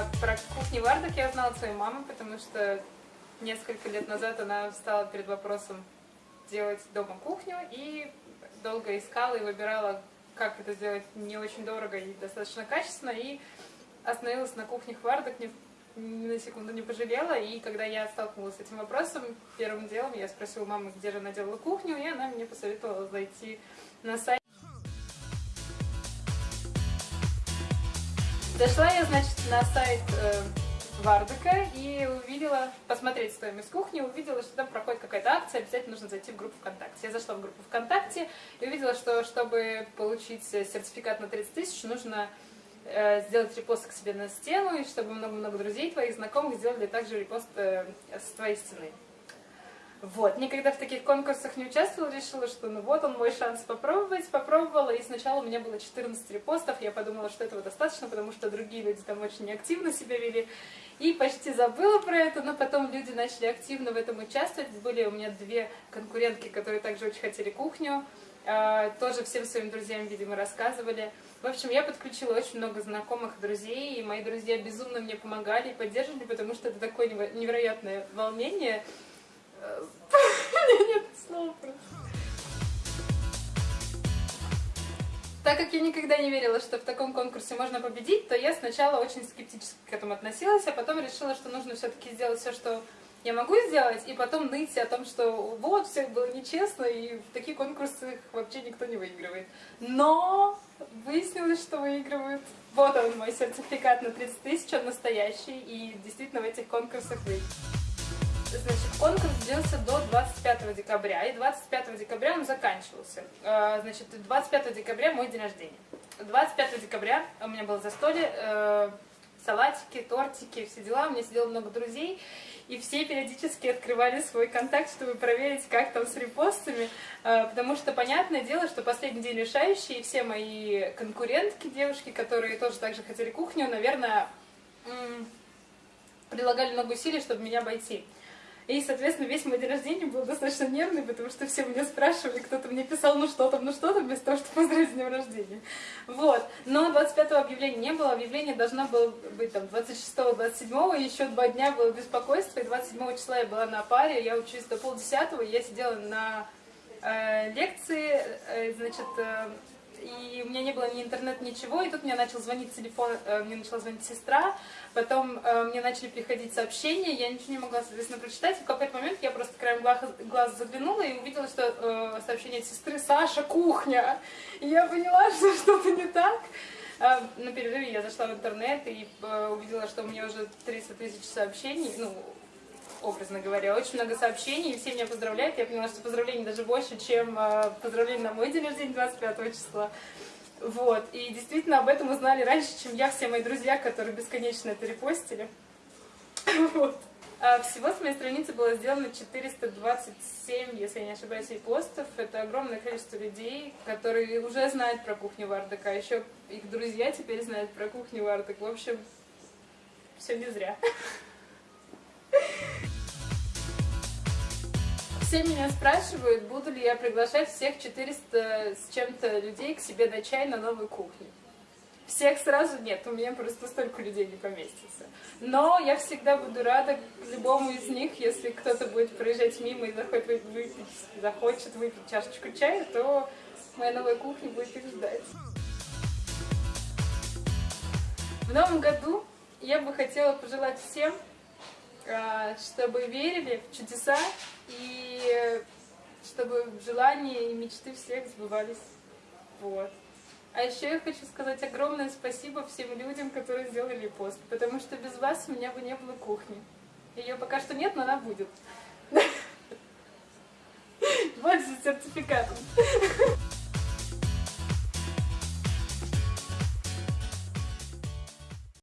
А про кухню Вардок я узнала от своей мамы, потому что несколько лет назад она встала перед вопросом делать дома кухню и долго искала и выбирала, как это сделать не очень дорого и достаточно качественно, и остановилась на кухне Вардок, ни, ни на секунду не пожалела, и когда я столкнулась с этим вопросом, первым делом я спросила мамы, где же она делала кухню, и она мне посоветовала зайти на сайт. Зашла я, значит, на сайт э, Вардека и увидела, посмотреть стоимость кухни, увидела, что там проходит какая-то акция, обязательно нужно зайти в группу ВКонтакте. Я зашла в группу ВКонтакте и увидела, что чтобы получить сертификат на 30 тысяч, нужно э, сделать репост к себе на стену, и чтобы много-много друзей твоих, знакомых сделали также репост э, с твоей стены. Вот, никогда в таких конкурсах не участвовала, решила, что ну вот он мой шанс попробовать, попробовала, и сначала у меня было 14 репостов, я подумала, что этого достаточно, потому что другие люди там очень активно себя вели, и почти забыла про это, но потом люди начали активно в этом участвовать, были у меня две конкурентки, которые также очень хотели кухню, а, тоже всем своим друзьям, видимо, рассказывали. В общем, я подключила очень много знакомых друзей, и мои друзья безумно мне помогали и поддерживали, потому что это такое невероятное волнение, Так как я никогда не верила, что в таком конкурсе можно победить, то я сначала очень скептически к этому относилась, а потом решила, что нужно все-таки сделать все, что я могу сделать, и потом ныть о том, что вот, все было нечестно, и в таких конкурсах вообще никто не выигрывает. Но выяснилось, что выигрывают. Вот он, мой сертификат на 30 тысяч, он настоящий, и действительно в этих конкурсах выигрывает. Значит, конкурс длился до 25 декабря, и 25 декабря он заканчивался. А, значит, 25 декабря мой день рождения. 25 декабря у меня было застолье, э, салатики, тортики, все дела. У меня сидело много друзей, и все периодически открывали свой контакт, чтобы проверить, как там с репостами, э, потому что понятное дело, что последний день решающий, и все мои конкурентки, девушки, которые тоже так же хотели кухню, наверное, прилагали много усилий, чтобы меня обойти. И, соответственно, весь мой день рождения был достаточно нервный, потому что все меня спрашивали, кто-то мне писал, ну что там, ну что там, вместо того, чтобы поздравить с днем рождения. Вот. Но 25-го объявления не было, объявление должно было быть там 26-27, и еще два дня было беспокойство, и 27 числа я была на паре, я учусь до полдесятого, я сидела на э, лекции, э, значит, э, и у меня не было ни интернет, ничего, и тут мне начал звонить телефон, э, мне начала звонить сестра, потом э, мне начали приходить сообщения, я ничего не могла, соответственно, прочитать, и в какой-то момент я просто краем глаз, заглянула и увидела, что э, сообщение сестры «Саша, кухня!» И я поняла, что что-то не так. На перерыве я зашла в интернет и увидела, что у меня уже 300 тысяч сообщений, ну, образно говоря, очень много сообщений, и все меня поздравляют. Я поняла, что поздравлений даже больше, чем э, поздравления на мой день рождения 25 числа. Вот, и действительно об этом узнали раньше, чем я, все мои друзья, которые бесконечно это репостили. Вот. А всего с моей страницы было сделано 427, если я не ошибаюсь, постов. Это огромное количество людей, которые уже знают про кухню Вардака, еще их друзья теперь знают про кухню Вардак. В общем, все не зря. Все меня спрашивают, буду ли я приглашать всех 400 с чем-то людей к себе на чай на новую кухню. Всех сразу нет, у меня просто столько людей не поместится. Но я всегда буду рада любому из них, если кто-то будет проезжать мимо и захочет выпить, захочет выпить чашечку чая, то моя новая кухня будет их ждать. В новом году я бы хотела пожелать всем чтобы верили в чудеса и чтобы желания и мечты всех сбывались. Вот. А еще я хочу сказать огромное спасибо всем людям, которые сделали пост, потому что без вас у меня бы не было кухни. Ее пока что нет, но она будет. Вот с сертификатом.